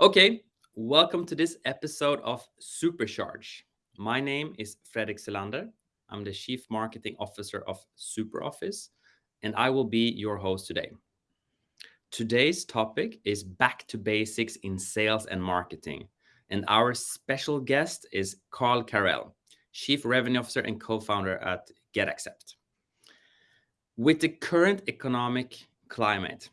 Okay, welcome to this episode of Supercharge. My name is Fredrik Selander. I'm the Chief Marketing Officer of SuperOffice, and I will be your host today. Today's topic is back to basics in sales and marketing, and our special guest is Carl Carell, Chief Revenue Officer and co-founder at GetAccept. With the current economic climate,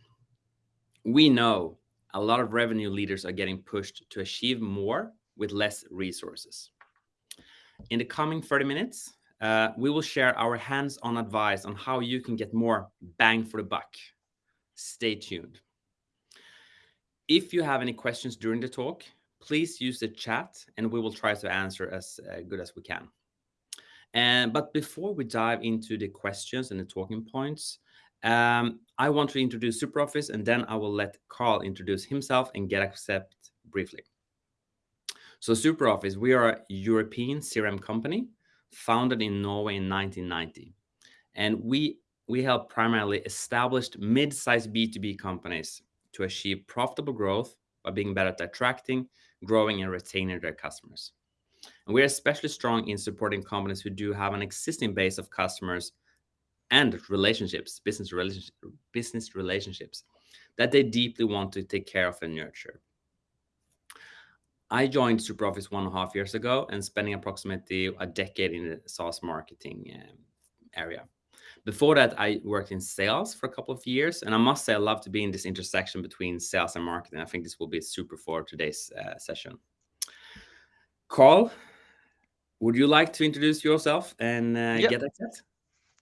we know a lot of revenue leaders are getting pushed to achieve more with less resources. In the coming 30 minutes, uh, we will share our hands-on advice on how you can get more bang for the buck. Stay tuned. If you have any questions during the talk, please use the chat and we will try to answer as uh, good as we can. And, but before we dive into the questions and the talking points, um, I want to introduce SuperOffice and then I will let Carl introduce himself and get GetAccept briefly. So SuperOffice, we are a European CRM company founded in Norway in 1990. And we, we help primarily established mid-sized B2B companies to achieve profitable growth by being better at attracting, growing, and retaining their customers. And we're especially strong in supporting companies who do have an existing base of customers and relationships, business, relationship, business relationships that they deeply want to take care of and nurture. I joined SuperOffice one and a half years ago and spending approximately a decade in the SaaS marketing um, area. Before that, I worked in sales for a couple of years, and I must say I love to be in this intersection between sales and marketing. I think this will be super for today's uh, session. Carl, would you like to introduce yourself and uh, yep. GetAccept?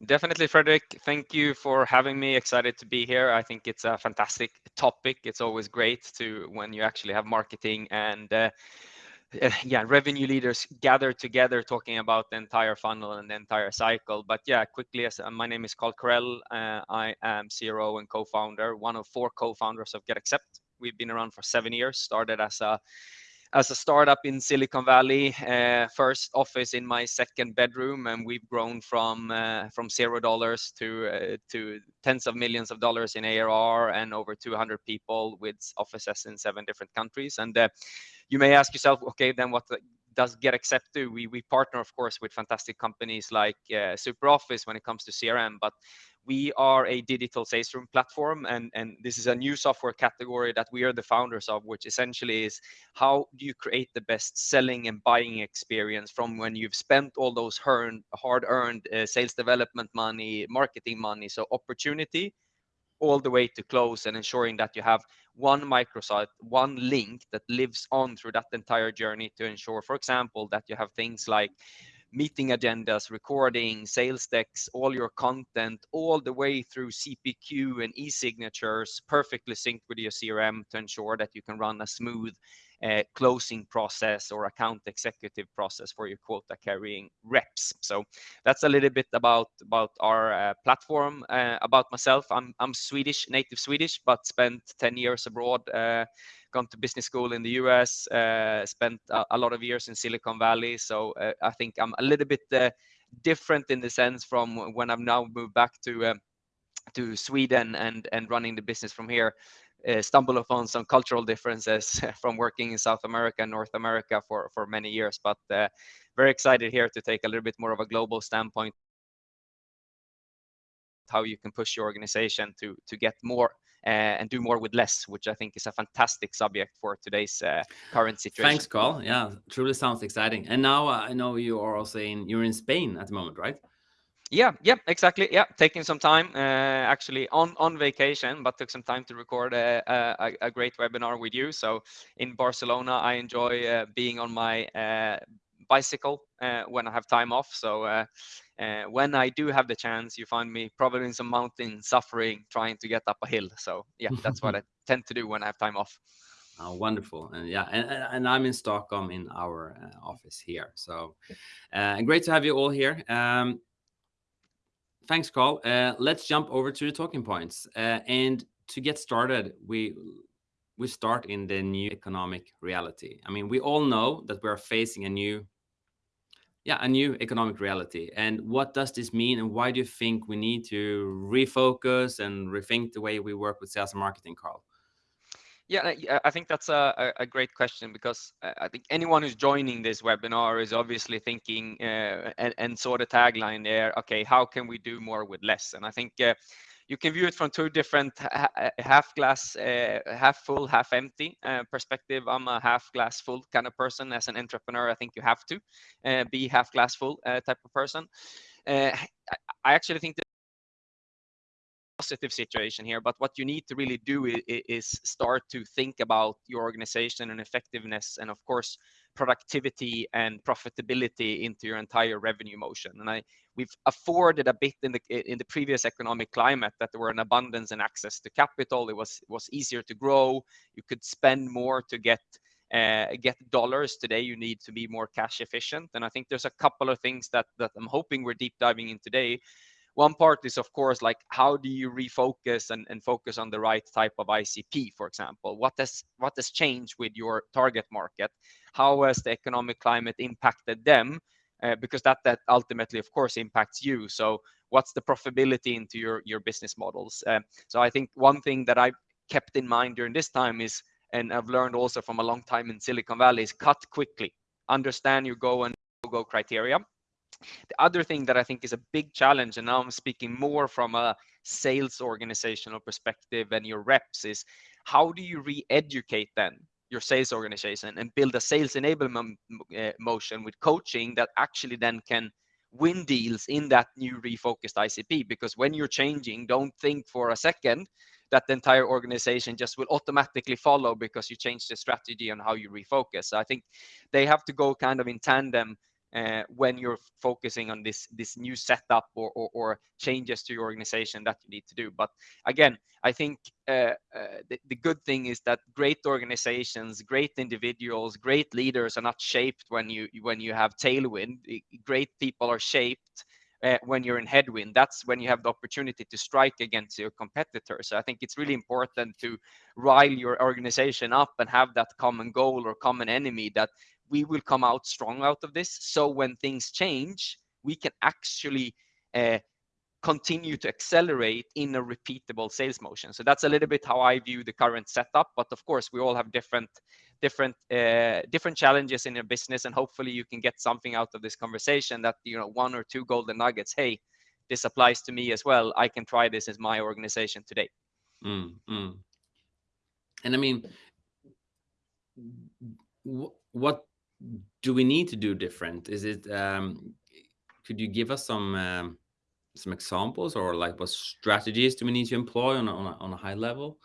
Definitely, Fredrik. Thank you for having me. Excited to be here. I think it's a fantastic topic. It's always great to when you actually have marketing and uh, yeah, revenue leaders gather together talking about the entire funnel and the entire cycle. But yeah, quickly, as uh, my name is Carl Carell. Uh, I am CRO and co-founder, one of four co-founders of Get GetAccept. We've been around for seven years. Started as a as a startup in Silicon Valley, uh, first office in my second bedroom, and we've grown from uh, from zero dollars to uh, to tens of millions of dollars in ARR and over 200 people with offices in seven different countries. And uh, you may ask yourself, okay, then what does GetAccept do? We we partner, of course, with fantastic companies like uh, SuperOffice when it comes to CRM, but we are a digital sales room platform and, and this is a new software category that we are the founders of which essentially is how do you create the best selling and buying experience from when you've spent all those hard earned uh, sales development money marketing money so opportunity all the way to close and ensuring that you have one microsite one link that lives on through that entire journey to ensure for example that you have things like meeting agendas, recording, sales decks, all your content, all the way through CPQ and e-signatures, perfectly synced with your CRM to ensure that you can run a smooth uh, closing process or account executive process for your quota carrying reps. So that's a little bit about about our uh, platform. Uh, about myself, I'm I'm Swedish, native Swedish, but spent 10 years abroad. Uh, gone to business school in the US, uh, spent a, a, lot of years in Silicon Valley. So uh, I think I'm a little bit different in the sense from when I've now moved back to to Sweden and and running the business from here uh, stumble upon some cultural differences from working in South America and North America for, for many years. But uh, very excited here to take a little bit more of a global standpoint how you can push your organization to to get more uh, and do more with less, which I think is a fantastic subject for today's uh, current situation. Thanks, Carl. Yeah, truly sounds exciting. And now uh, I know you are also in you're in Spain at the moment, right? Yeah, yeah, exactly. Yeah, taking some time uh, actually on on vacation, but took some time to record a, a, a great webinar with you. So in Barcelona, I enjoy uh, being on my uh, bicycle uh, when I have time off. So uh, uh, when I do have the chance, you find me probably in some mountain, suffering, trying to get up a hill. So yeah, that's what I tend to do when I have time off. Oh, wonderful. And yeah, and, and I'm in Stockholm in our office here. So great to have you all here. Um, Thanks, Carl. Uh, let's jump over to the talking points. Uh, and to get started, we we start in the new economic reality. I mean, we all know that we are facing a new, yeah, a new economic reality. And what does this mean? And why do you think we need to refocus and rethink the way we work with sales and marketing, Carl? Yeah, I think that's a, a great question because I think anyone who's joining this webinar is obviously thinking uh, and, and saw the tagline there, okay, how can we do more with less? And I think uh, you can view it from two different half glass, uh, half full, half empty uh, perspective. I'm a half glass full kind of person. As an entrepreneur, I think you have to uh, be half glass full type of person. I actually think that positive situation here, but what you need to really do is, start to think about your organization and effectiveness, and of course, productivity and profitability into your entire revenue motion. And I, we've afforded a bit in the in the previous economic climate that there were an abundance and access to capital. It was was easier to grow. You could spend more to get uh, get dollars today you need to be more cash efficient and i think there's a couple of things that that i'm hoping we're deep diving in today one part is of course like how do you refocus and, and focus on the right type of icp for example? What has what has changed with your target market? How has the economic climate impacted them? Uh, because that that ultimately of course impacts you. So what's the profitability into your your business models? Uh, so i think one thing that i kept in mind during this time is and i've learned also from a long time in silicon valley is cut quickly. Understand your go and go criteria the other thing that I think is a big challenge, and now I'm speaking more from a sales organizational perspective and your reps, is how do you re-educate then your sales organization and build a sales enablement uh, motion with coaching that actually then can win deals in that new refocused ICP? Because when you're changing, don't think for a second that the entire organization just will automatically follow because you change the strategy on how you refocus. So I think they have to go kind of in tandem uh, when you're focusing on this this new setup or, or, or, changes to your organization that you need to do. But again i think uh, uh, the, the good thing is that great organizations great individuals great leaders are not shaped when you when you have tailwind. Great people are shaped uh, when you're in headwind. That's when you have the opportunity to strike against your competitors. So i think it's really important to rile your organization up and have that common goal or common enemy that we will come out strong out of this. So when things change, we can actually uh, continue to accelerate in a repeatable sales motion. So that's a little bit how I view the current setup. But of course, we all have different different uh, different challenges in your business, and hopefully you can get something out of this conversation that you know one or two golden nuggets. Hey, this applies to me as well. I can try this as my organization today. Mm, mm. And I mean, what do we need to do different? Is it, um, could you give us some, um, some examples or like what strategies do we need to employ on a, on a, on a high level?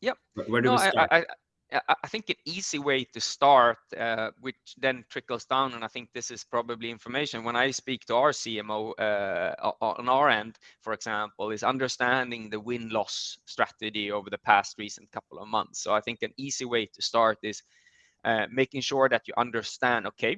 Yep. Where do no, we start? I, I, I think an easy way to start, uh, which then trickles down, and I think this is probably information when I speak to our CMO uh, on our end, for example, is understanding the win loss strategy over the past recent couple of months. So I think an easy way to start is uh, making sure that you understand, okay,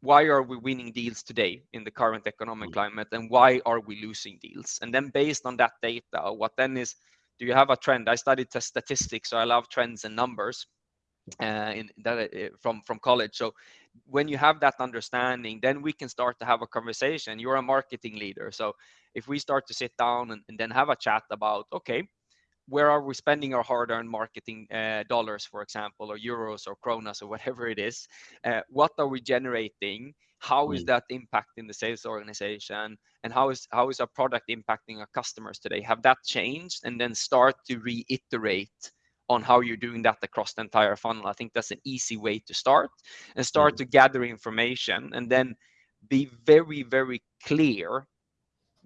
why are we winning deals today in the current economic mm. climate and why are we losing deals? And then based on that data, what then is, do you have a trend? I studied statistics, so I love trends and numbers uh, in that uh, from from college. So when you have that understanding, then we can start to have a conversation. You're a marketing leader, so if we start to sit down and, and then have a chat about, okay, where are we spending our hard-earned marketing uh, dollars, for example, or euros or kronas or whatever it is? Uh, what are we generating? How is mm. that impacting the sales organization? And how is how is our product impacting our customers today? Have that changed? And then start to reiterate on how you're doing that across the entire funnel. I think that's an easy way to start and start mm. to gather information and then be very, very clear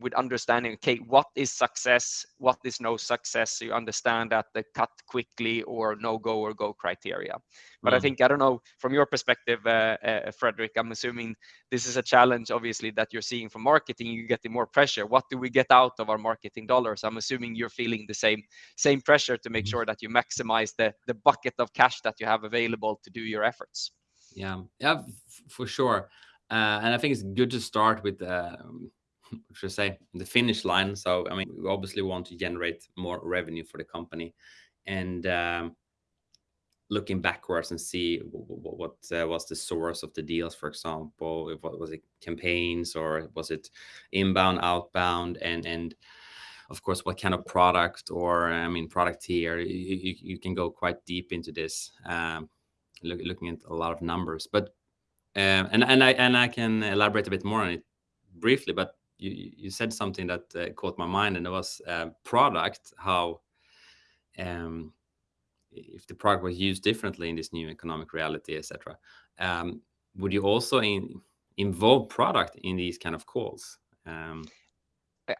with understanding okay what is success? What is no success? So you understand that the cut quickly or no go or go criteria. But mm. i think i don't know from your perspective uh, uh, Fredrik i'm assuming this is a challenge obviously that you're seeing from marketing. You're getting more pressure. What do we get out of our marketing dollars? I'm assuming you're feeling the same same pressure to make mm. sure that you maximize the the bucket of cash that you have available to do your efforts. Yeah. Yeah for sure. Uh, and i think it's good to start with um, should say, the finish line. So, I mean, we obviously want to generate more revenue for the company and um, looking backwards and see what, what uh, was the source of the deals, for example, if, what was it campaigns or was it inbound, outbound, and and of course, what kind of product or I mean product tier. You, you, you can go quite deep into this, um, look, looking at a lot of numbers. But um, and and I and I can elaborate a bit more on it briefly. But you you said something that uh, caught my mind, and it was uh, product. How um, if the product was used differently in this new economic reality, etc. Um, would you also in, involve product in these kind of calls? Um,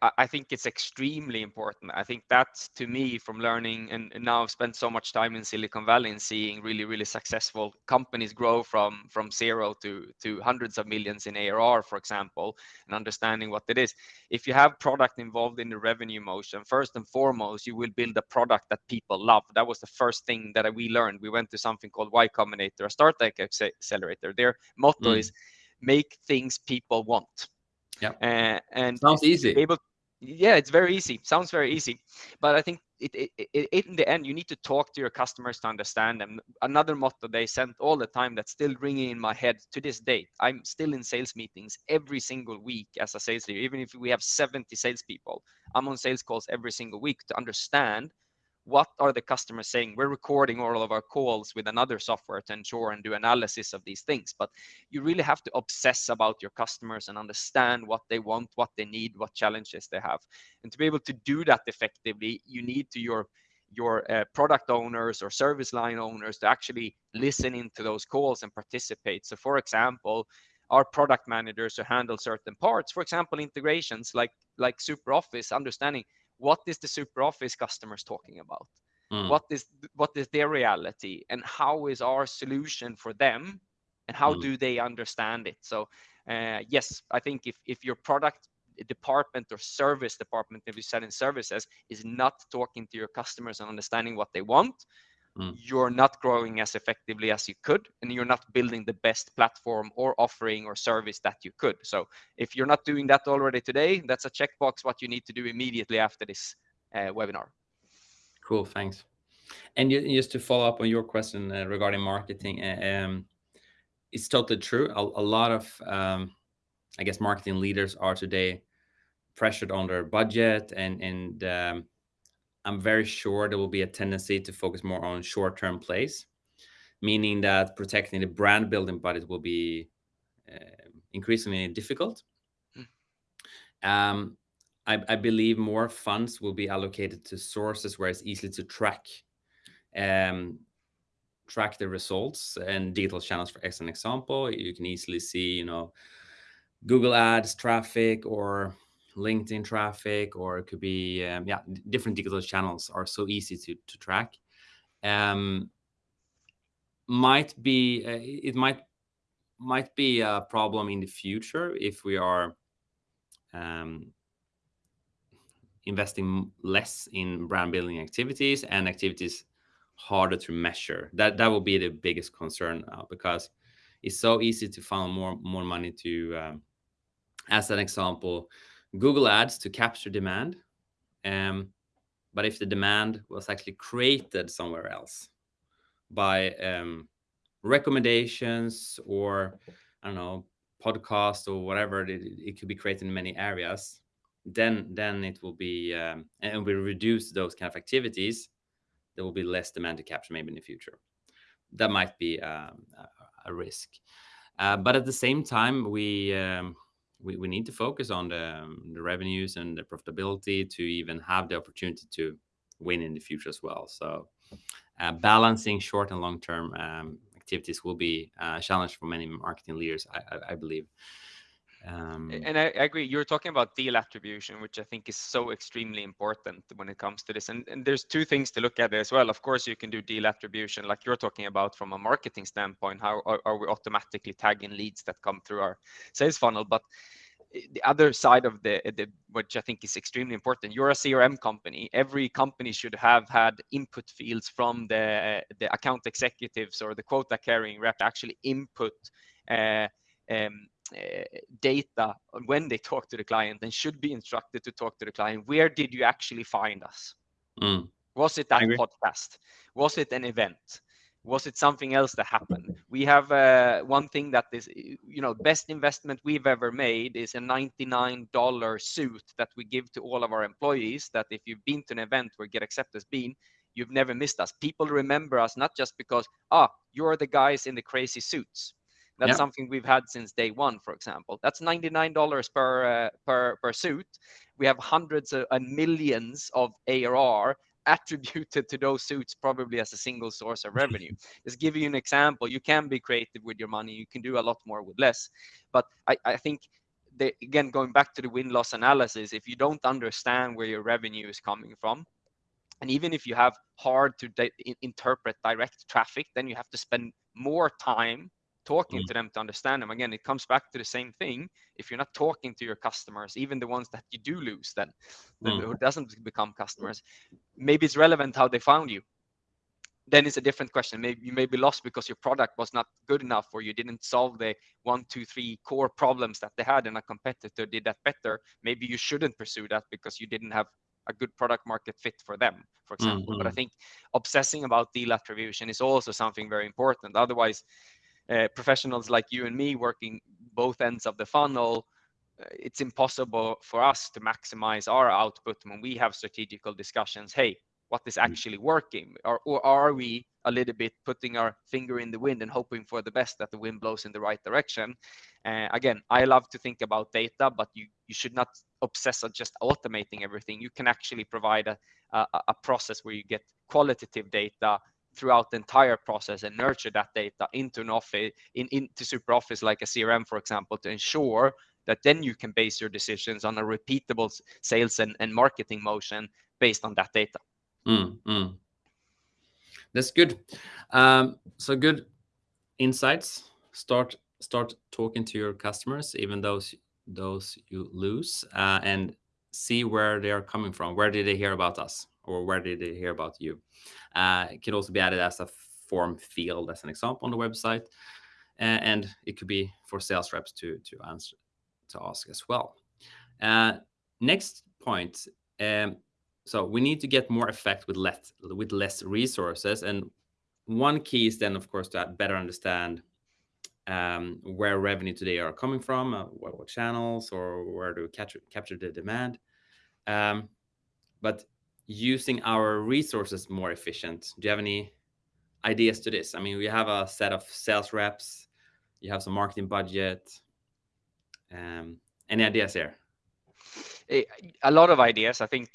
I think it's extremely important. I think that to me from learning and, now I've spent so much time in Silicon Valley and seeing really, really successful companies grow from from zero to to hundreds of millions in ARR, for example, and understanding what it is. If you have product involved in the revenue motion, first and foremost, you will build a product that people love. That was the first thing that we learned. We went to something called Y Combinator, a startup accelerator. Their motto mm. is make things people want yeah. Uh, and sounds easy. Able, yeah, it's very easy. Sounds very easy, but I think it, it, it, it, in the end you need to talk to your customers to understand them. Another motto they sent all the time that's still ringing in my head to this day. I'm still in sales meetings every single week as a sales leader, even if we have 70 salespeople. I'm on sales calls every single week to understand what are the customers saying? We're recording all of our calls with another software to ensure and do analysis of these things but you really have to obsess about your customers and understand what they want what they need what challenges they have. And to be able to do that effectively you need to your your uh, product owners or service line owners to actually listen into those calls and participate. So for example our product managers who handle certain parts for example integrations like like SuperOffice understanding what is the SuperOffice customers talking about mm. what is what is their reality and how is our solution for them and how mm. do they understand it so uh, yes i think if if your product department or service department if you sell in services is not talking to your customers and understanding what they want mm. you're not growing as effectively as you could and you're not building the best platform or offering or service that you could. So if you're not doing that already today that's a checkbox what you need to do immediately after this uh, webinar. Cool thanks. And just to follow up on your question uh, regarding marketing uh, um, it's totally true. A, a lot of um, i guess marketing leaders are today pressured on their budget and and um, I'm very sure there will be a tendency to focus more on short-term plays, meaning that protecting the brand building budget will be uh, increasingly difficult. Mm. Um, I, I, believe more funds will be allocated to sources where it's easy to track um, track the results and digital channels. For as an example, you can easily see, you know, Google Ads traffic or LinkedIn traffic, or it could be um, yeah, different digital channels are so easy to to track. Um, might be uh, it might might be a problem in the future if we are um, investing less in brand building activities and activities harder to measure. That that will be the biggest concern now because it's so easy to find more more money to. Um, as an example, Google Ads to capture demand. Um, but if the demand was actually created somewhere else by um, recommendations or I don't know podcast or whatever, it, it, could be created in many areas. Then then it will be um, and we reduce those kind of activities. There will be less demand to capture maybe in the future. That might be um, a, a, risk. Uh, but at the same time, we um, we, we need to focus on the, um, the revenues and the profitability to even have the opportunity to win in the future as well. So uh, balancing short and long term um, activities will be a challenge for many marketing leaders, I, I, I believe. Um, and I, I, agree. You're talking about deal attribution, which I think is so extremely important when it comes to this. And, and there's two things to look at as well. Of course, you can do deal attribution like you're talking about from a marketing standpoint. How are, are we automatically tagging leads that come through our sales funnel? But eh, the other side of the, the which I think is extremely important. You're a CRM company. Every company should have had input fields from the the account executives or the quota carrying rep actually input uh, um, data when they talk to the client and should be instructed to talk to the client where did you actually find us? Mm. was it that podcast? Was it an event? Was it something else that happened? We have uh, one thing that is you know best investment we've ever made is a $99 suit that we give to all of our employees that if you've been to an event where GetAccept has been you've never missed us. People remember us not just because ah you're the guys in the crazy suits that's yeah. something we've had since day one for example that's $99 per uh, per per suit we have hundreds of, and millions of arr attributed to those suits probably as a single source of revenue. Just give you an example, you can be creative with your money, you can do a lot more with less. But I, I think the, again, going back to the win loss analysis, if you don't understand where your revenue is coming from, and even if you have hard to interpret direct traffic, then you have to spend more time talking mm. to them to understand them again it comes back to the same thing if you're not talking to your customers even the ones that you do lose then mm. who doesn't become customers maybe it's relevant how they found you then it's a different question maybe you may be lost because your product was not good enough or you didn't solve the one two three core problems that they had and a competitor did that better maybe you shouldn't pursue that because you didn't have a good product market fit for them for example mm-hmm. but i mm-hmm. think obsessing about deal attribution is also something very important otherwise uh, professionals like you and me working both ends of the funnel, uh, it's impossible for us to maximize our output when we have strategical discussions. Hey, what is mm. actually working? Or, or are we a little bit putting our finger in the wind and hoping for the best that the wind blows in the right direction? Uh, again, I love to think about data, but you, you should not obsess on just automating everything. You can actually provide a, a, a process where you get qualitative data throughout the entire process and nurture that data into an office in, into SuperOffice like a crm for example to ensure that then you can base your decisions on a repeatable sales and, and marketing motion based on that data. Mm, mm. that's good. Um, so good insights. Start start talking to your customers even those those you lose uh, and see where they are coming from. Where did they hear about us or where did they hear about you? Uh, it can also be added as a form field as an example on the website. Uh, and it could be for sales reps to, to answer, to ask as well. Uh, next point. Um, so we need to get more effect with less, with less resources. And one key is then, of course, to better understand um, where revenue today are coming from, uh, what, what, channels, or where to capture capture the demand. Um, but using our resources more efficient. Do you have any ideas to this? I mean, we have a set of sales reps, you have some marketing budget. Um, any ideas here? A lot of ideas. I think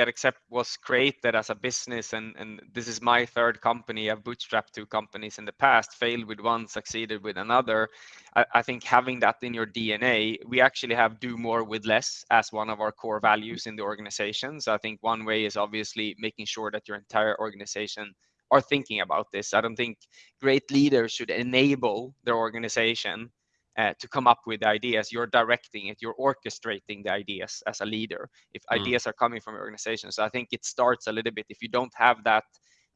uh, GetAccept was created as a business, and and this is my third company. I've bootstrapped two companies in the past, failed with one, succeeded with another. I, I think having that in your DNA, we actually have do more with less as one of our core values in the organization. So I think one way is obviously making sure that your entire organization are thinking about this. I don't think great leaders should enable their organization uh, to come up with ideas. You're directing it, you're orchestrating the ideas as a leader. If mm. ideas are coming from your organization, so I think it starts a little bit. If you don't have that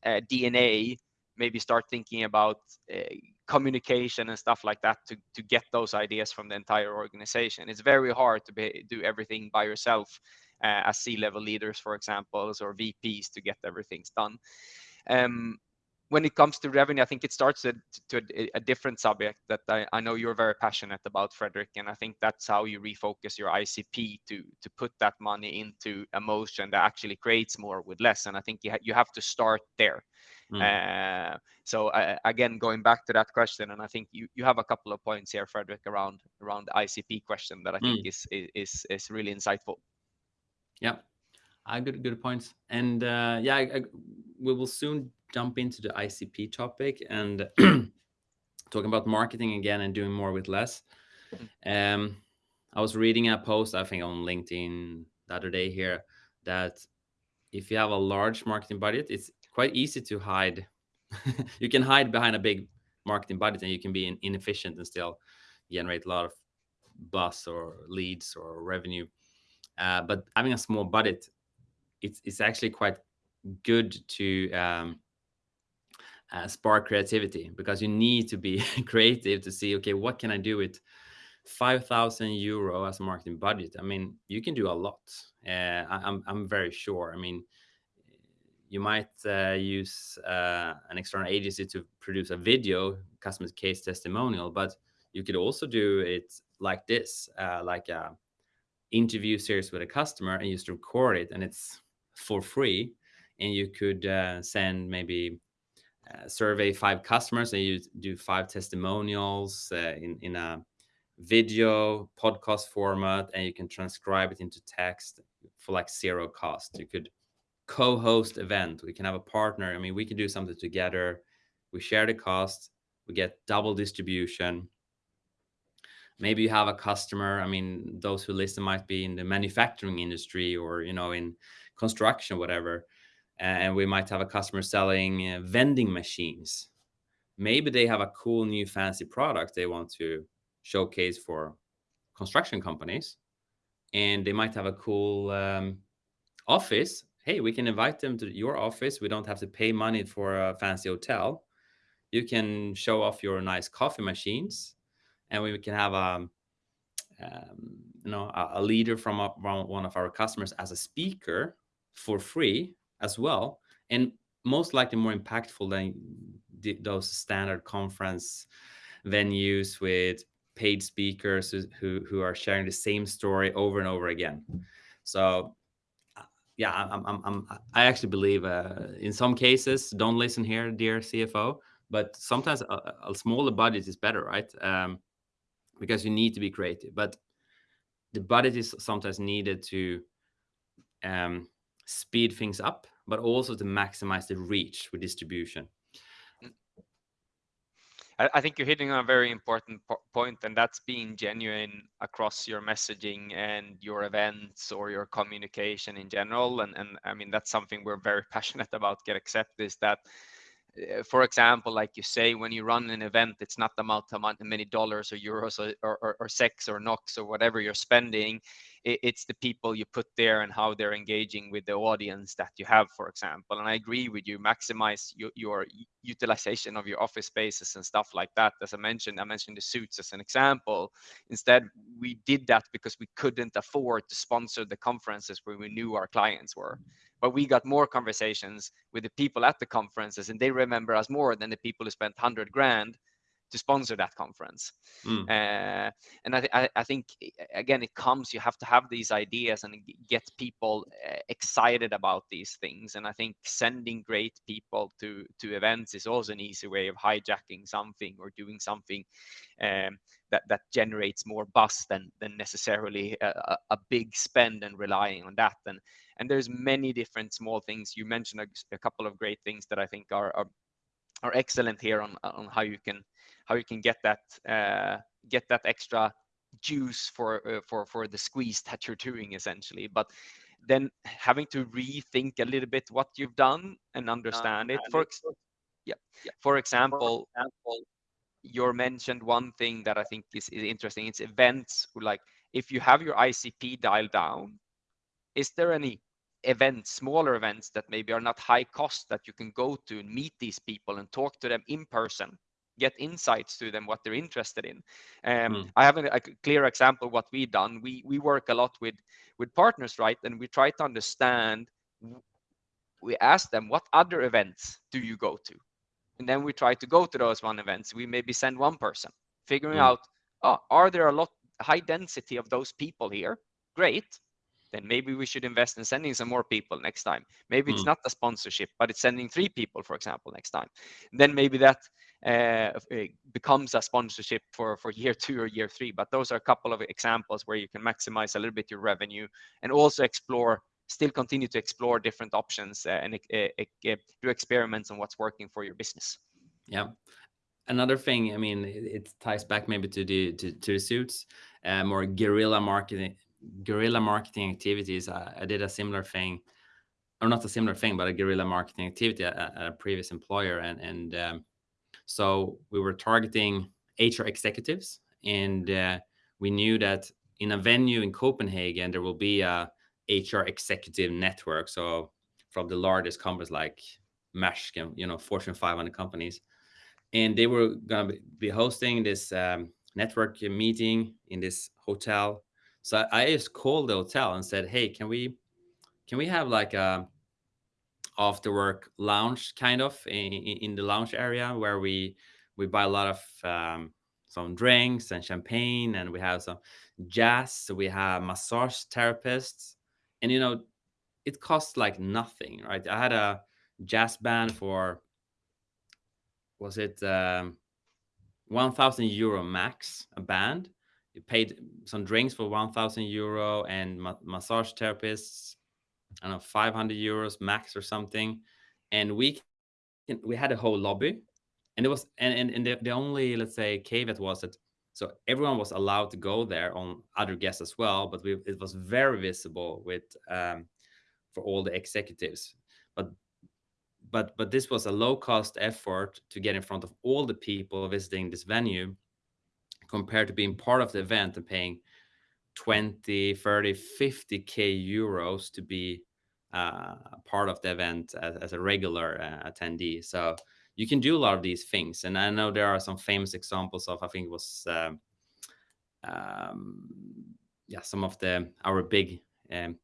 uh, DNA, maybe start thinking about uh, communication and stuff like that to to get those ideas from the entire organization. It's very hard to be, do everything by yourself uh, as C-level leaders, for example, or VPs to get everything done. Um, when it comes to revenue, I think it starts to, to a, a, different subject that I, I, know you're very passionate about, Fredrik, and I think that's how you refocus your ICP to to put that money into a motion that actually creates more with less. And I think you ha- you have to start there. Mm. Uh, so uh, again, going back to that question, and I think you, you have a couple of points here, Fredrik, around around the ICP question that I think mm. is, is is really insightful. Yeah, uh, good good points. And uh, yeah, I, I, we will soon jump into the ICP topic and talking about marketing again and doing more with less. Mm. Um, I was reading a post, I think on LinkedIn the other day here, that if you have a large marketing budget, it's quite easy to hide. you can hide behind a big marketing budget and you can be inefficient and still generate a lot of buzz or leads or revenue. Uh, but having a small budget, it's, it's actually quite good to um, uh, spark creativity because you need to be creative to see okay what can i do with 5000 euro as a marketing budget? I mean you can do a lot. Uh, I, am I'm very sure. I mean you might uh, use uh, an external agency to produce a video customer case testimonial but you could also do it like this uh, like a interview series with a customer and you just record it and it's for free and you could uh, send maybe survey five customers. And you do five testimonials uh, in, in a video podcast format and you can transcribe it into text for like zero cost. You could co-host event. We can have a partner. I mean we can do something together. We share the cost. We get double distribution. Maybe you have a customer. I mean those who listen might be in the manufacturing industry or you know in construction whatever and we might have a customer selling uh, vending machines. Maybe they have a cool new fancy product they want to showcase for construction companies and they might have a cool um, office. Hey we can invite them to your office. We don't have to pay money for a fancy hotel. You can show off your nice coffee machines and we can have a um, you know a, a leader from, a, from one of our customers as a speaker for free as well and most likely more impactful than the, those standard conference venues with paid speakers who, who are sharing the same story over and over again. So uh, yeah i'm, I'm, I'm i actually believe uh, in some cases don't listen here dear cfo but sometimes a, a smaller budget is better right? Um, because you need to be creative but the budget is sometimes needed to um, speed things up, but also to maximize the reach with distribution. I, think you're hitting on a very important po point, and that's being genuine across your messaging and your events or your communication in general. And, and I mean, that's something we're very passionate about. GetAccept is that uh, for example, like you say, when you run an event, it's not the amount of many dollars or euros or, or, or SEK or NOK or whatever you're spending. It's the people you put there and how they're engaging with the audience that you have, for example. And I agree with you, maximize your, your utilization of your office spaces and stuff like that. As I mentioned, I mentioned the suits as an example. Instead, we did that because we couldn't afford to sponsor the conferences where we knew our clients were but we got more conversations with the people at the conferences and they remember us more than the people who spent 100 grand to sponsor that conference. Mm. uh, and I, I, I, think again it comes you have to have these ideas and get people uh, excited about these things. And i think sending great people to to events is also an easy way of hijacking something or doing something um, that that generates more buzz than than necessarily a, a big spend and relying on that. And and there's many different small things. You mentioned a, a couple of great things that i think are, are are excellent here on on how you can how you can get that uh, get that extra juice for uh, for for the squeeze that you're doing essentially. But then having to rethink a little bit what you've done and understand it. For yeah, yeah. for example, for example you mentioned one thing that i think is, is interesting. It's events like if you have your icp dialed down is there any events, smaller events that maybe are not high cost that you can go to and meet these people and talk to them in person, get insights to them, what they're interested in. Um, mm. I have a, a, clear example what we've done. We we work a lot with with partners, right? And we try to understand. We ask them, what other events do you go to? And then we try to go to those one events. We maybe send one person, figuring mm. out, oh, are there a lot high density of those people here? Great then maybe we should invest in sending some more people next time. Maybe mm. it's not a sponsorship, but it's sending three people, for example, next time. Then maybe that uh, becomes a sponsorship for for year two or year three. But those are a couple of examples where you can maximize a little bit your revenue and also explore, still continue to explore different options uh, and uh, do experiments on what's working for your business. Yeah. Another thing, I mean, it, ties back maybe to the to, to the suits, uh, more guerrilla marketing guerrilla marketing activities. I, I, did a similar thing, or not a similar thing, but a guerrilla marketing activity at, at a previous employer, and and um, so we were targeting HR executives, and uh, we knew that in a venue in Copenhagen there will be a HR executive network. So from the largest companies like Maersk, you know, Fortune 500 companies, and they were going to be hosting this um, network meeting in this hotel so I just called the hotel and said, "Hey, can we can we have like a after work lounge kind of in, in the lounge area where we we buy a lot of um, some drinks and champagne and we have some jazz we have massage therapists. And you know it costs like nothing right? I had a jazz band for was it um, 1000 euro max a band paid some drinks for 1000 euro and ma- massage therapists i don't know 500 euros max or something. And we we had a whole lobby. And it was and and, and the, the only let's say cave caveat was that so everyone was allowed to go there on other guests as well but we, it was very visible with um, for all the executives. But but but this was a low cost effort to get in front of all the people visiting this venue compared to being part of the event and paying 20 30 50k euros to be uh, part of the event as, as a regular uh, attendee so you can do a lot of these things and i know there are some famous examples of i think it was um, um, yeah some of the our big um,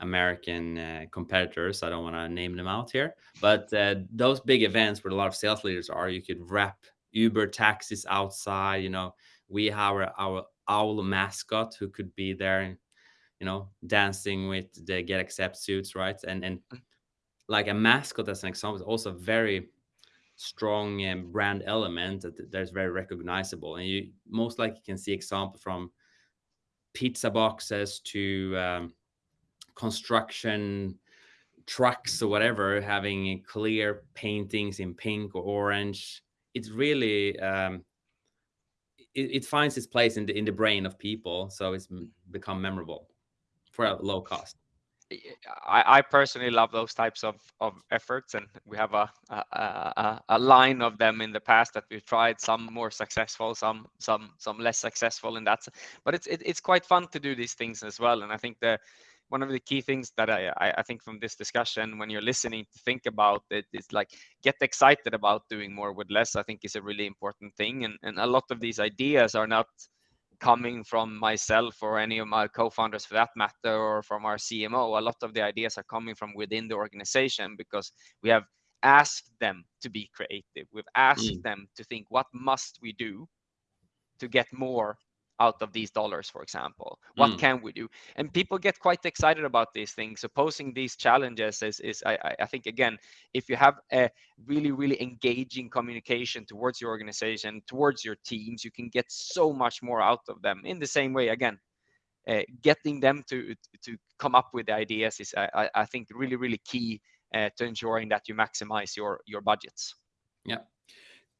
American uh, competitors. I don't want to name them out here, but uh, those big events where a lot of sales leaders are, you could wrap Uber taxis outside. You know, we have our, our owl mascot who could be there, you know, dancing with the GetAccept suits, right? And and mm. like a mascot, as an example, is also very strong um, brand element that that's very recognizable, and you most likely can see example from pizza boxes to um, construction trucks or whatever having clear paintings in pink or orange it's really um, it, it, finds its place in the in the brain of people so it's mm. become memorable for a low cost. I, I personally love those types of, of efforts and we have a, a, a, a line of them in the past that we've tried some more successful some some some less successful in that but it's it, it's quite fun to do these things as well and i think the one of the key things that I, I think from this discussion when you're listening to think about it is like get excited about doing more with less i think is a really important thing. And, and a lot of these ideas are not coming from myself or any of my co-founders for that matter or from our cmo a lot of the ideas are coming from within the organization because we have asked them to be creative. We've asked mm. them to think what must we do to get more out of these dollars, for example? What mm. can we do? And people get quite excited about these things. So posing these challenges is, is I, I think again, if you have a really, really engaging communication towards your organization, towards your teams, you can get so much more out of them. In the same way, again, uh, getting them to to come up with ideas is, I, I think, really, really key uh, to ensuring that you maximize your your budgets. Yeah,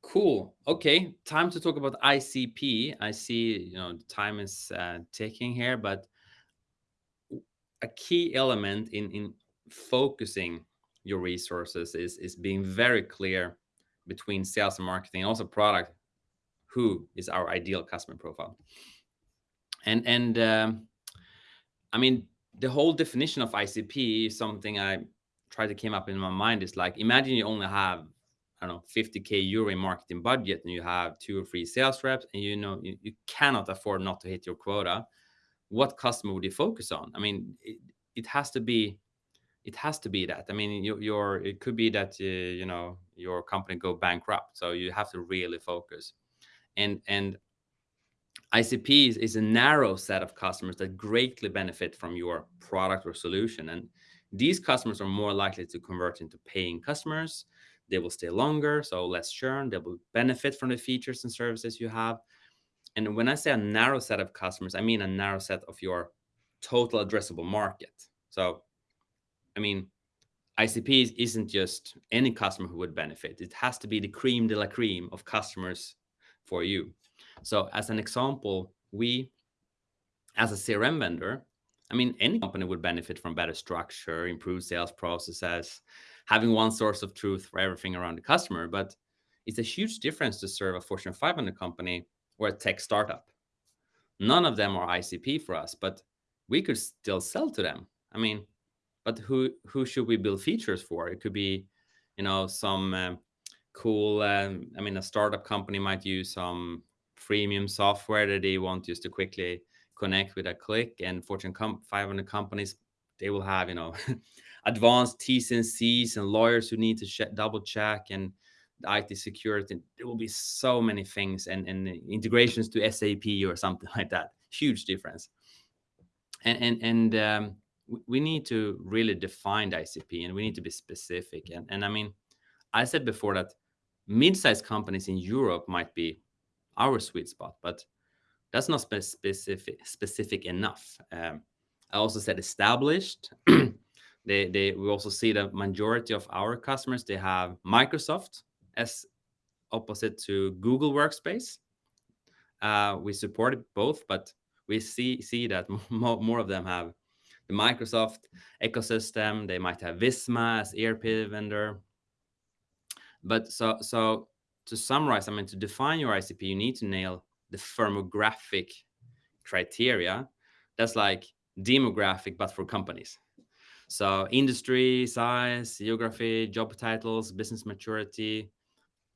Cool. Okay, time to talk about ICP. I see, you know, time is uh, ticking here, but a key element in in focusing your resources is is being very clear between sales and marketing, and also product. Who is our ideal customer profile? And and um, I mean, the whole definition of ICP is something I tried to came up in my mind. Is like imagine you only have I don't know, 50k euro in marketing budget, and you have two or three sales reps, and you know you, you cannot afford not to hit your quota. What customer would you focus on? I mean, it, it has to be, it has to be that. I mean, you, your it could be that uh, you know your company go bankrupt, so you have to really focus. And and ICP is, is a narrow set of customers that greatly benefit from your product or solution, and these customers are more likely to convert into paying customers they will stay longer, so less churn. They will benefit from the features and services you have. And when I say a narrow set of customers, I mean a narrow set of your total addressable market. So, I mean, ICP isn't just any customer who would benefit. It has to be the cream de la cream of customers for you. So, as an example, we, as a CRM vendor, I mean, any company would benefit from better structure, improved sales processes, having one source of truth for everything around the customer. But it's a huge difference to serve a Fortune 500 company or a tech startup. None of them are ICP for us, but we could still sell to them. I mean, but who who should we build features for? It could be, you know, some uh, cool. Um, I mean, a startup company might use some freemium software that they want just to quickly connect with a click. And Fortune 500 companies, they will have, you know, advanced T's and C's and lawyers who need to double check and IT security. There will be so many things and, and integrations to SAP or something like that. Huge difference. And and and um, we need to really define the ICP and we need to be specific. And and I mean, I said before that mid-sized companies in Europe might be our sweet spot, but that's not specific specific enough. Um, I also said established. they they we also see the majority of our customers they have Microsoft as opposite to Google Workspace. Uh, we support both, but we see see that more, more of them have the Microsoft ecosystem. They might have Visma as ERP vendor. But so so to summarize, I mean, to define your ICP, you need to nail the firmographic criteria. That's like demographic, but for companies. So industry, size, geography, job titles, business maturity.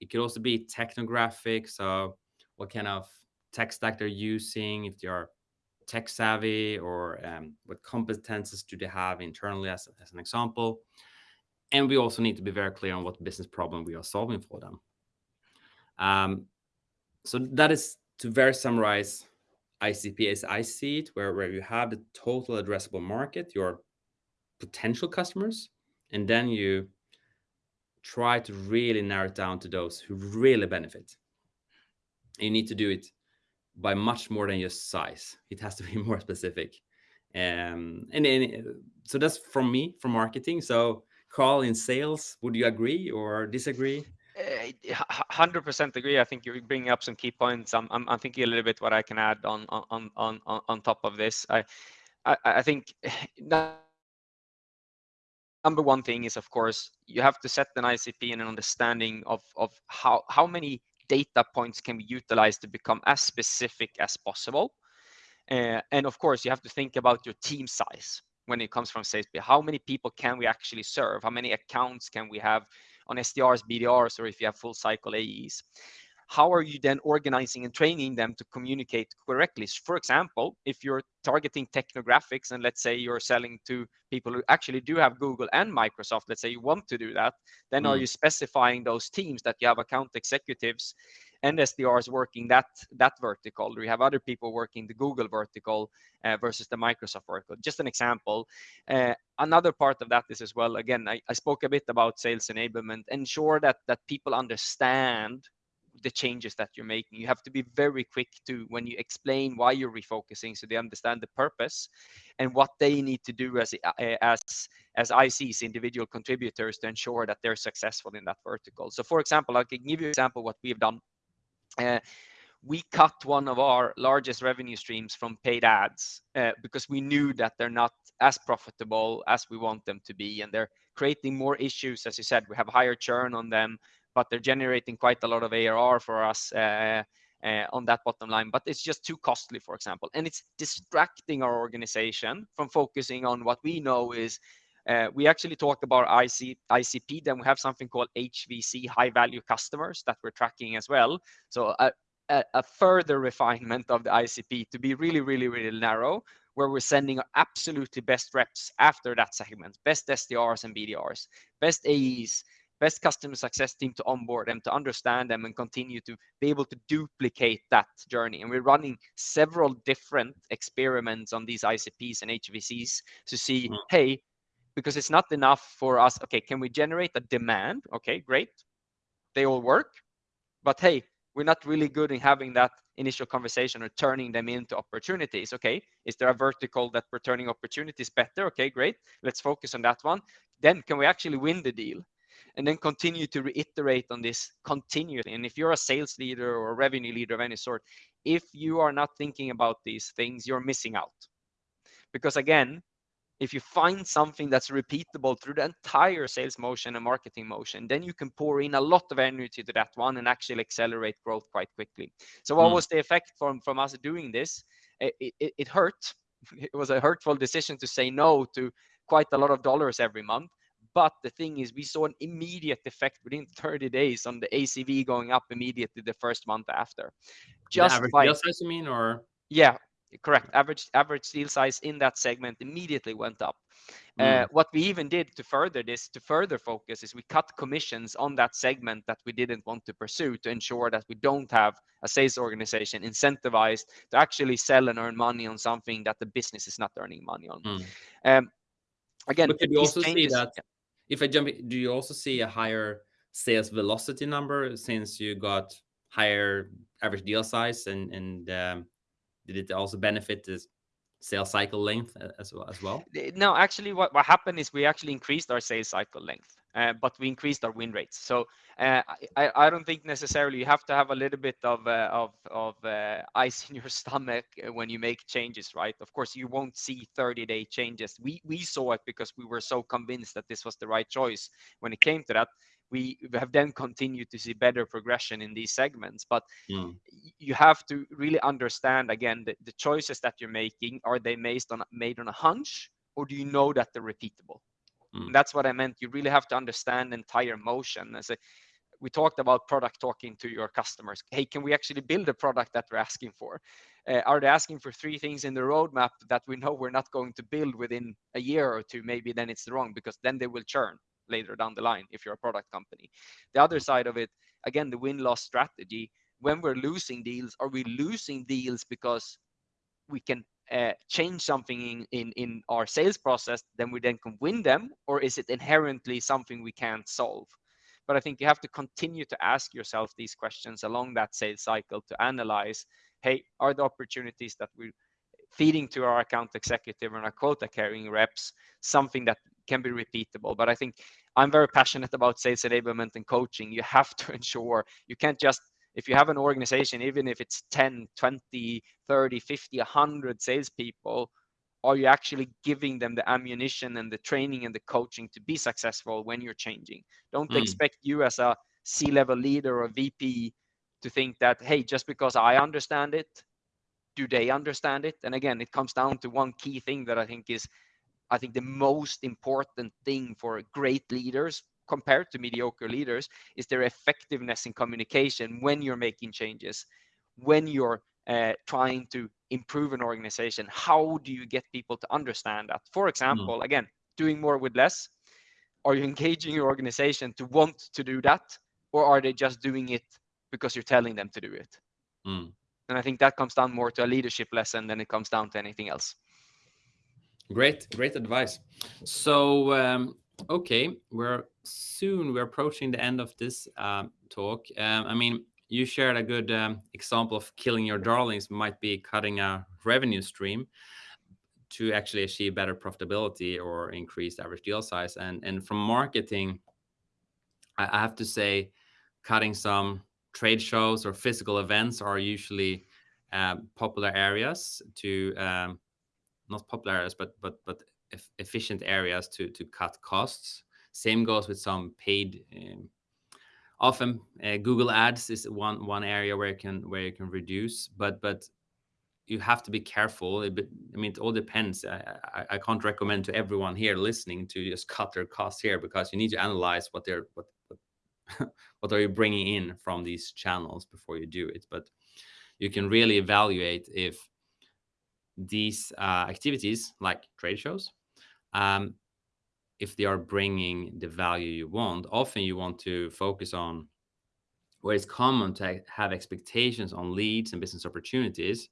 It could also be technographic. So what kind of tech stack they're using, if they are tech savvy or um, what competences do they have internally as, as an example. And we also need to be very clear on what business problem we are solving for them. Um, so that is to very summarize ICP as I see it, where, where you have the total addressable market, your potential customers, and then you try to really narrow it down to those who really benefit. You need to do it by much more than just size. It has to be more specific. Um, and, and so that's from me for marketing. So Carl in sales, would you agree or disagree? Eh, hundred percent agree. I think you're bringing up some key points. I'm, I'm, I'm thinking a little bit what I can add on on on on on top of this. I I, I think number one thing is of course you have to set an ICP and an understanding of of how how many data points can be utilized to become as specific as possible. Uh, and of course, you have to think about your team size when it comes from sales. How many people can we actually serve? How many accounts can we have on SDRs, BDRs, or if you have full cycle AEs? How are you then organizing and training them to communicate correctly? For example, if you're targeting technographics and let's say you're selling to people who actually do have Google and Microsoft, let's say you want to do that, then mm. are you specifying those teams that you have account executives and SDRs working that that vertical, or you have other people working the Google vertical uh, versus the Microsoft vertical. Just an example. Uh, another part of that is as well. Again, I, I spoke a bit about sales enablement. Ensure that that people understand the changes that you're making. You have to be very quick to when you explain why you're refocusing, so they understand the purpose and what they need to do as uh, as as ICs, individual contributors, to ensure that they're successful in that vertical. So, for example, I can give you an example what we've done. Uh, we cut one of our largest revenue streams from paid ads uh, because we knew that they're not as profitable as we want them to be and they're creating more issues as you said we have higher churn on them but they're generating quite a lot of ARR for us uh, uh, on that bottom line, but it's just too costly, for example. And it's distracting our organization from focusing on what we know is uh, we actually talk about IC, ICP, then we have something called HVC, high value customers that we're tracking as well. So a, a, a, further refinement of the ICP to be really, really, really narrow, where we're sending our absolutely best reps after that segment, best SDRs and BDRs, best AEs, best customer success team to onboard them, to understand them, and continue to be able to duplicate that journey. And we're running several different experiments on these ICPs and HVCs to see, mm. hey, because it's not enough for us. Okay, can we generate a demand? Okay, great. They all work. But hey, we're not really good in having that initial conversation or turning them into opportunities. Okay, is there a vertical that we're turning opportunities better? Okay, great. Let's focus on that one. Then can we actually win the deal? And then continue to reiterate on this continually. And if you're a sales leader or a revenue leader of any sort, if you are not thinking about these things, you're missing out. Because again, if you find something that's repeatable through the entire sales motion and marketing motion, then you can pour in a lot of energy to that one and actually accelerate growth quite quickly. So what mm. was the effect from, from us doing this? It, it, it hurt. It was a hurtful decision to say no to quite a lot of dollars every month but the thing is, we saw an immediate effect within 30 days on the ACV going up immediately the first month after. Just the by, size, you mean, or yeah, correct average average deal size in that segment immediately went up Mm. uh, what we even did to further this to further focus is we cut commissions on that segment that we didn't want to pursue to ensure that we don't have a sales organization incentivized to actually sell and earn money on something that the business is not earning money on Mm. um, again But could you also see changes- that if I jump, do you also see a higher sales velocity number since you got higher average deal size and and um, did it also benefit the sales cycle length as well as well? Uh, No, actually, what, what happened is we actually increased our sales cycle length, uh, but we increased our win rates. So uh, I, I- don't think necessarily you have to have a little bit of uh, of of uh, ice in your stomach when you make changes, right? Of course, you won't see 30-day changes. We we saw it because we were so convinced that this was the right choice. When it came to that, we have then continued to see better progression in these segments, but Mm. you have to really understand again the, the choices that you're making are they based on made on a hunch or do you know that they're repeatable Mm. That's what i meant. You really have to understand the entire motion. As a, we talked about product talking to your customers. Hey can we actually build a product that we're asking for? Uh, are they asking for three things in the roadmap that we know we're not going to build within a year or two? Maybe then it's wrong because then they will churn later down the line if you're a product company. The other side of it again the win loss strategy. When we're losing deals are we losing deals because we can uh, change something in, in in our sales process then we then can win them or is it inherently something we can't solve? But i think you have to continue to ask yourself these questions along that sales cycle to analyze hey are the opportunities that we're feeding to our account executive and our quota carrying reps something that can be repeatable? But i think i'm very passionate about sales enablement and coaching. You have to ensure you can't just if you have an organization even if it's 10 20 30 50 100 salespeople are you actually giving them the ammunition and the training and the coaching to be successful when you're changing don't Mm. expect you as a c-level leader or vp to think that hey just because i understand it do they understand it and again it comes down to one key thing that i think is i think the most important thing for great leaders compared to mediocre leaders is their effectiveness in communication when you're making changes when you're uh, trying to improve an organization. How do you get people to understand that? For example again doing more with less. Are you engaging your organization to want to do that or are they just doing it because you're telling them to do it? Mm. and i think that comes down more to a leadership lesson than it comes down to anything else. Great, great advice. So, um, okay, we're soon we're approaching the end of this um, talk. Um, I mean, you shared a good um, example of killing your darlings might be cutting a revenue stream to actually achieve better profitability or increased average deal size. And and from marketing, I, have to say, cutting some trade shows or physical events are usually um, popular areas to um, not popular areas, but but but efficient areas to to cut costs. Same goes with some paid. Um, often, uh, Google Ads is one one area where you can where you can reduce, but but you have to be careful. I mean, it all depends. I, I, I can't recommend to everyone here listening to just cut their costs here because you need to analyze what they're what what, what are you bringing in from these channels before you do it. But you can really evaluate if these uh, activities like trade shows um, if they are bringing the value you want often you want to focus on where it's common to have expectations on leads and business opportunities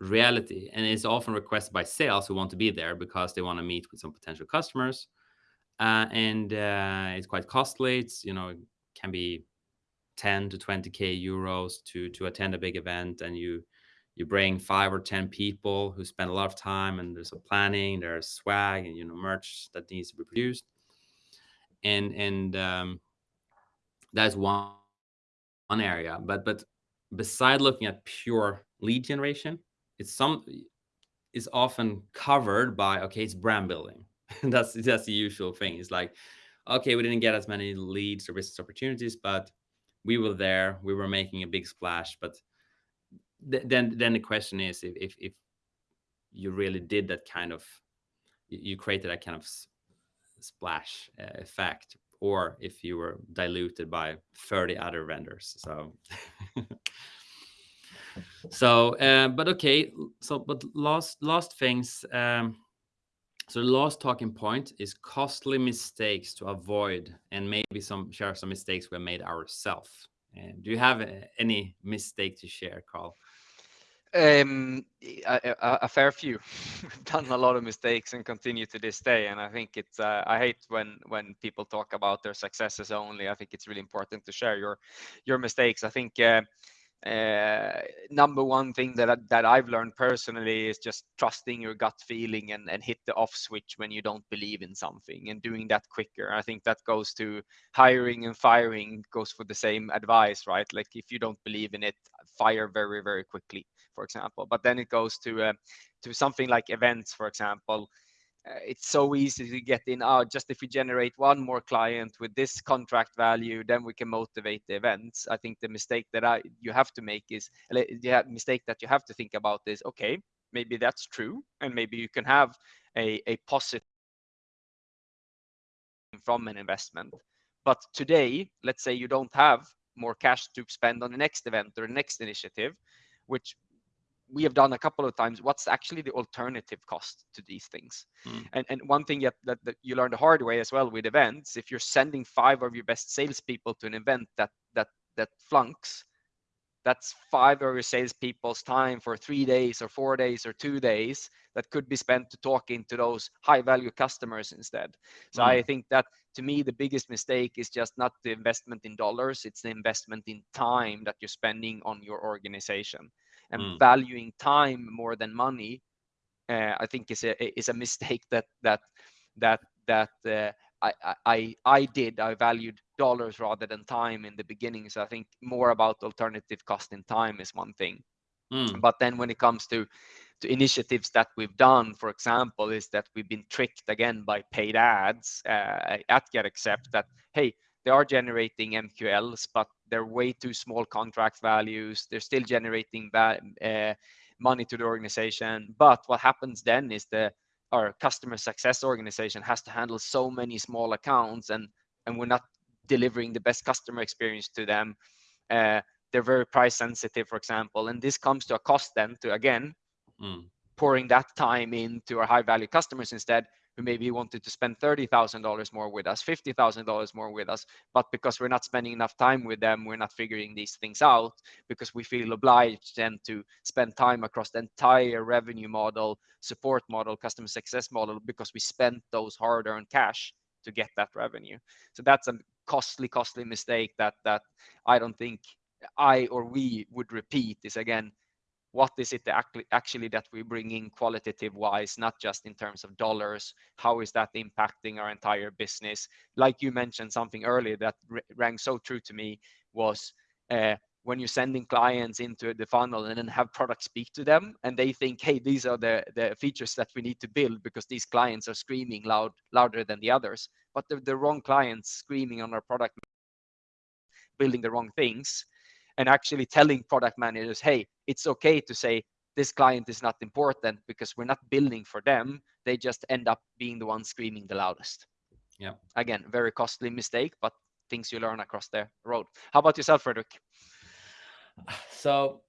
reality. And it's often requested by sales who want to be there because they want to meet with some potential customers. Uh, and uh, it's quite costly. It's you know it can be 10 to 20k euros to to attend a big event and you you bring five or ten people who spend a lot of time and there's a planning there's swag and you know merch that needs to be produced. And and um, that's one one area but but beside looking at pure lead generation it's some is often covered by okay it's brand building. That's that's the usual thing. It's like okay we didn't get as many leads or business opportunities but we were there we were making a big splash but then then the question is if, if if you really did that kind of you created that kind of splash uh, effect or if you were diluted by 30 other vendors so. So uh, but okay so but last last things um so the last talking point is costly mistakes to avoid and maybe some share some mistakes we made ourselves and do you have any mistake to share carl um, a, a, a, fair few. We've done a lot of mistakes and continue to this day. And I think it's uh, I hate when when people talk about their successes only. I think it's really important to share your your mistakes. I think uh, uh, number one thing that that I've learned personally is just trusting your gut feeling and and hit the off switch when you don't believe in something and doing that quicker. I think that goes to hiring and firing goes for the same advice, right? Like if you don't believe in it, fire very very quickly, for example. But then it goes to uh, to something like events, for example uh, it's so easy to get in oh just if we generate one more client with this contract value then we can motivate the events i think the mistake that i you have to make is the mistake that you have to think about is okay maybe that's true and maybe you can have a, a positive from an investment but today let's say you don't have more cash to spend on the next event or the next initiative which we have done a couple of times what's actually the alternative cost to these things mm. and, and one thing that, that, that, you learn the hard way as well with events if you're sending five of your best salespeople to an event that that that flunks that's five of your salespeople's time for three days or four days or two days that could be spent to talking to those high value customers instead so mm. i think that to me the biggest mistake is just not the investment in dollars it's the investment in time that you're spending on your organization and mm. valuing time more than money uh, i think is a is a mistake that that that that uh, I, I I did I valued dollars rather than time in the beginning so I think more about alternative cost in time is one thing mm. but then when it comes to to initiatives that we've done for example is that we've been tricked again by paid ads uh, at GetAccept that hey they are generating MQLs, but they're way too small contract values. They're still generating uh, money to the organization. But what happens then is the our customer success organization has to handle so many small accounts, and and we're not delivering the best customer experience to them. Uh, they're very price sensitive, for example, and this comes to a cost then to again mm. pouring that time into our high value customers instead who maybe wanted to spend $30,000 more with us, $50,000 more with us, but because we're not spending enough time with them, we're not figuring these things out because we feel obliged then to spend time across the entire revenue model, support model, customer success model, because we spent those hard earned cash to get that revenue. So that's a costly, costly mistake that that I don't think I or we would repeat is again what is it actually that we bring in qualitative wise, not just in terms of dollars? How is that impacting our entire business? Like you mentioned something earlier that rang so true to me was uh, when you're sending clients into the funnel and then have product speak to them and they think, hey, these are the, the features that we need to build because these clients are screaming loud, louder than the others. But the, the wrong clients screaming on our product, building the wrong things and actually telling product managers, hey, it's okay to say this client is not important because we're not building for them. They just end up being the ones screaming the loudest. Yeah. Again, very costly mistake, but things you learn across the road. How about yourself, Fredrik? So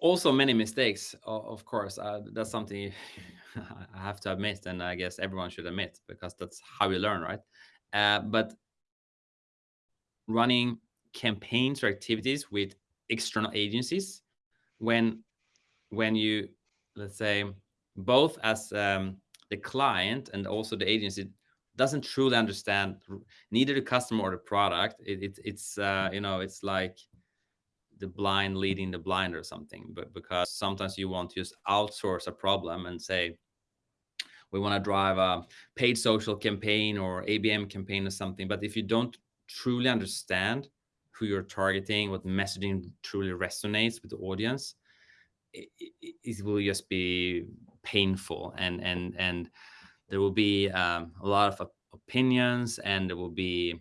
also many mistakes, of course. Uh, that's something I have to admit, and I guess everyone should admit because that's how we learn, right? Uh, but running campaigns or activities with external agencies when when you let's say both as um, the client and also the agency doesn't truly understand neither the customer or the product it, it it's uh, you know it's like the blind leading the blind or something but because sometimes you want to just outsource a problem and say we want to drive a paid social campaign or abm campaign or something but if you don't truly understand who you're targeting, what messaging truly resonates with the audience, it, it, it will just be painful. And and and there will be um, a lot of opinions and there will be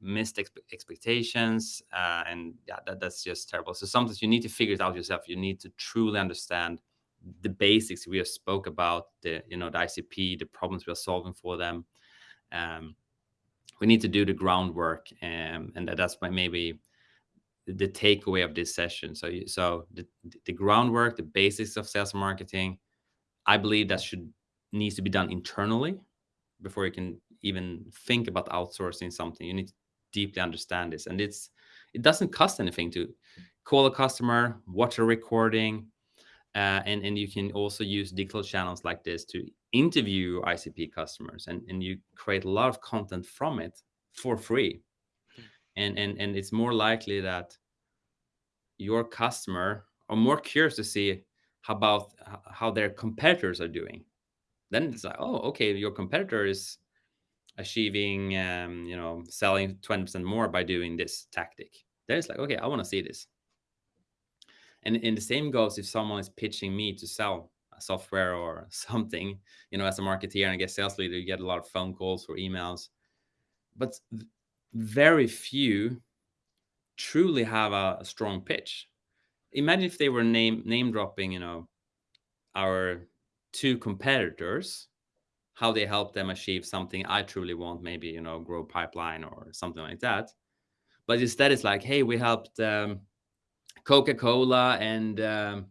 missed expe expectations uh, and yeah that, that's just terrible. So sometimes you need to figure it out yourself. You need to truly understand the basics we just spoke about the you know the icp the problems we are solving for them. Um, we need to do the groundwork um, and that's why maybe the takeaway of this session. So, you, so the, the groundwork, the basics of sales marketing, I believe that should needs to be done internally before you can even think about outsourcing something. You need to deeply understand this, and it's it doesn't cost anything to call a customer, watch a recording, uh, and and you can also use digital channels like this to interview ICP customers, and and you create a lot of content from it for free, mm. and and and it's more likely that your customer are more curious to see how about how their competitors are doing. Then it's like, oh, okay, your competitor is achieving, um, you know, selling 20% more by doing this tactic. Then it's like, okay, I want to see this. And, and the same goes if someone is pitching me to sell a software or something, you know, as a marketeer and I get sales leader, you get a lot of phone calls or emails. But very few truly have a, a strong pitch. Imagine if they were name name dropping, you know, our two competitors, how they help them achieve something I truly want, maybe, you know, grow pipeline or something like that. But instead it's like, hey, we helped um, Coca-Cola and um,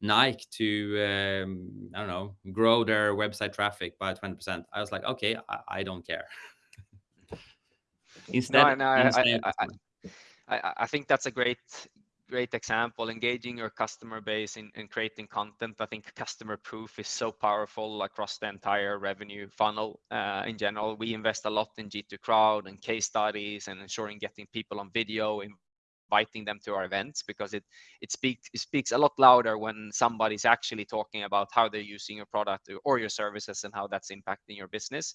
Nike to, um, I don't know, grow their website traffic by 20%. I was like, okay, I, I don't care. instead, no, no, instead I, I, I, I think that's a great great example engaging your customer base in, in creating content i think customer proof is so powerful across the entire revenue funnel uh, in general we invest a lot in g2 crowd and case studies and ensuring getting people on video inviting them to our events because it it speaks it speaks a lot louder when somebody's actually talking about how they're using your product or your services and how that's impacting your business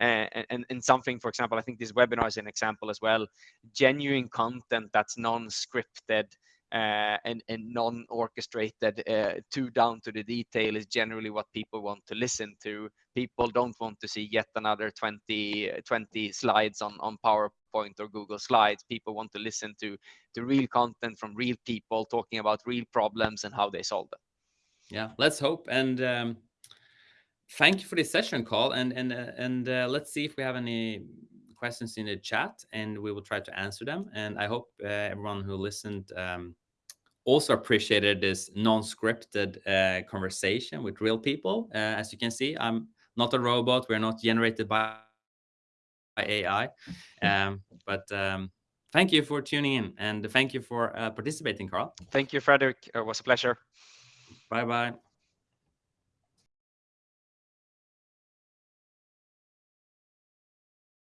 and, and, and something, for example, I think this webinar is an example as well, genuine content that's non-scripted uh, and, and non-orchestrated uh, too down to the detail is generally what people want to listen to. People don't want to see yet another 20, 20 slides on, on PowerPoint or Google Slides. People want to listen to, to real content from real people talking about real problems and how they solve them. Yeah, let's hope. And um, thank you for this session, Carl. And and uh, and uh, let's see if we have any questions in the chat, and we will try to answer them. And I hope uh, everyone who listened um, also appreciated this non-scripted uh, conversation with real people. Uh, as you can see, I'm not a robot. We're not generated by AI. Um, but um, thank you for tuning in, and thank you for uh, participating, Carl. Thank you, Fredrik. It was a pleasure. Bye bye.